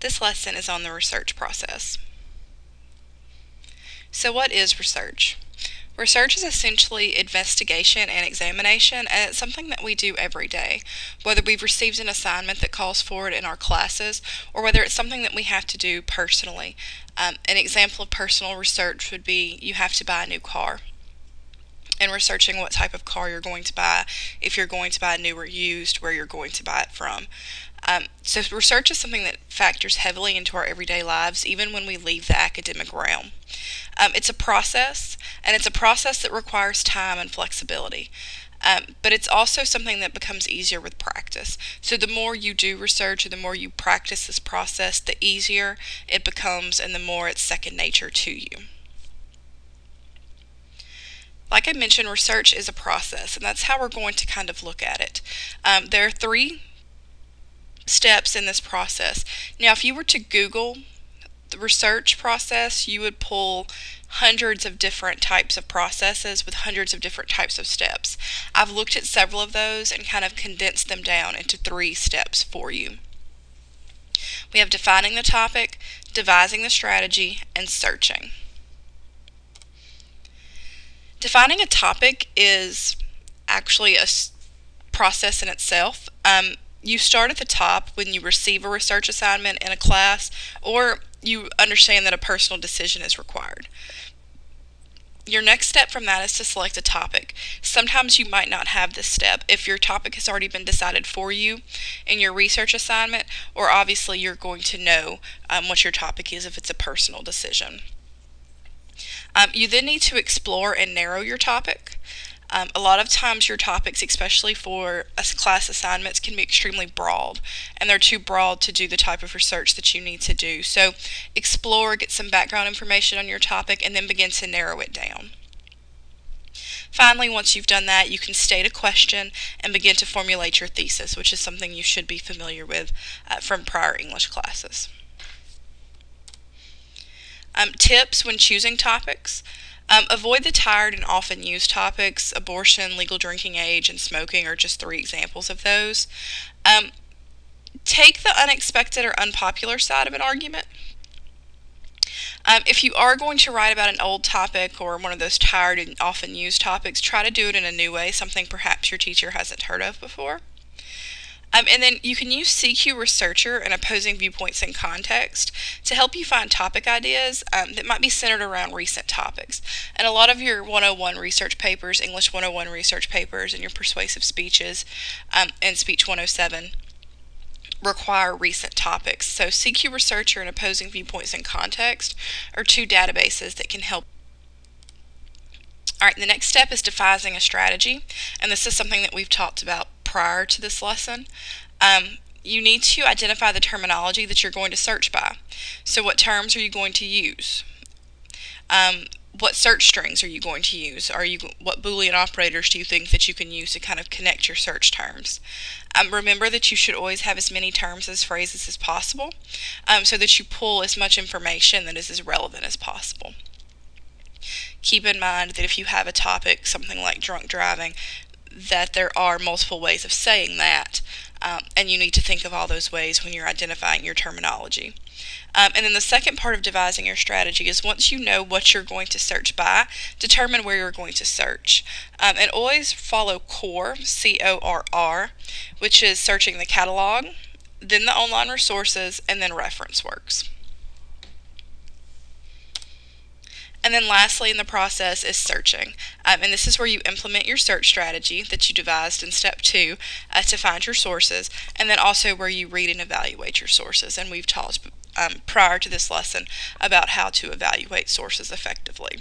This lesson is on the research process. So what is research? Research is essentially investigation and examination, and it's something that we do every day, whether we've received an assignment that calls for it in our classes, or whether it's something that we have to do personally. Um, an example of personal research would be you have to buy a new car and researching what type of car you're going to buy, if you're going to buy a new or used, where you're going to buy it from. Um, so research is something that factors heavily into our everyday lives, even when we leave the academic realm. Um, it's a process, and it's a process that requires time and flexibility. Um, but it's also something that becomes easier with practice. So the more you do research or the more you practice this process, the easier it becomes and the more it's second nature to you. Like I mentioned, research is a process, and that's how we're going to kind of look at it. Um, there are three steps in this process. Now, if you were to Google the research process, you would pull hundreds of different types of processes with hundreds of different types of steps. I've looked at several of those and kind of condensed them down into three steps for you. We have defining the topic, devising the strategy, and searching. Defining a topic is actually a process in itself. Um, you start at the top when you receive a research assignment in a class or you understand that a personal decision is required. Your next step from that is to select a topic. Sometimes you might not have this step if your topic has already been decided for you in your research assignment, or obviously you're going to know um, what your topic is if it's a personal decision. Um, you then need to explore and narrow your topic. Um, a lot of times your topics, especially for class assignments, can be extremely broad and they're too broad to do the type of research that you need to do. So explore, get some background information on your topic, and then begin to narrow it down. Finally, once you've done that, you can state a question and begin to formulate your thesis, which is something you should be familiar with uh, from prior English classes. Um, tips when choosing topics. Um, avoid the tired and often used topics. Abortion, legal drinking age, and smoking are just three examples of those. Um, take the unexpected or unpopular side of an argument. Um, if you are going to write about an old topic or one of those tired and often used topics, try to do it in a new way, something perhaps your teacher hasn't heard of before. Um, and then you can use CQ Researcher and opposing viewpoints in context to help you find topic ideas um, that might be centered around recent topics. And a lot of your 101 research papers, English 101 research papers, and your persuasive speeches um, and Speech 107 require recent topics. So CQ Researcher and opposing viewpoints in context are two databases that can help all right, the next step is devising a strategy, and this is something that we've talked about prior to this lesson. Um, you need to identify the terminology that you're going to search by. So what terms are you going to use? Um, what search strings are you going to use? Are you what Boolean operators do you think that you can use to kind of connect your search terms? Um, remember that you should always have as many terms as phrases as possible um, so that you pull as much information that is as relevant as possible keep in mind that if you have a topic, something like drunk driving, that there are multiple ways of saying that, um, and you need to think of all those ways when you're identifying your terminology. Um, and then the second part of devising your strategy is once you know what you're going to search by, determine where you're going to search. Um, and always follow CORR, C-O-R-R, which is searching the catalog, then the online resources, and then reference works. And then lastly in the process is searching. Um, and this is where you implement your search strategy that you devised in step two uh, to find your sources, and then also where you read and evaluate your sources. And we've talked um, prior to this lesson about how to evaluate sources effectively.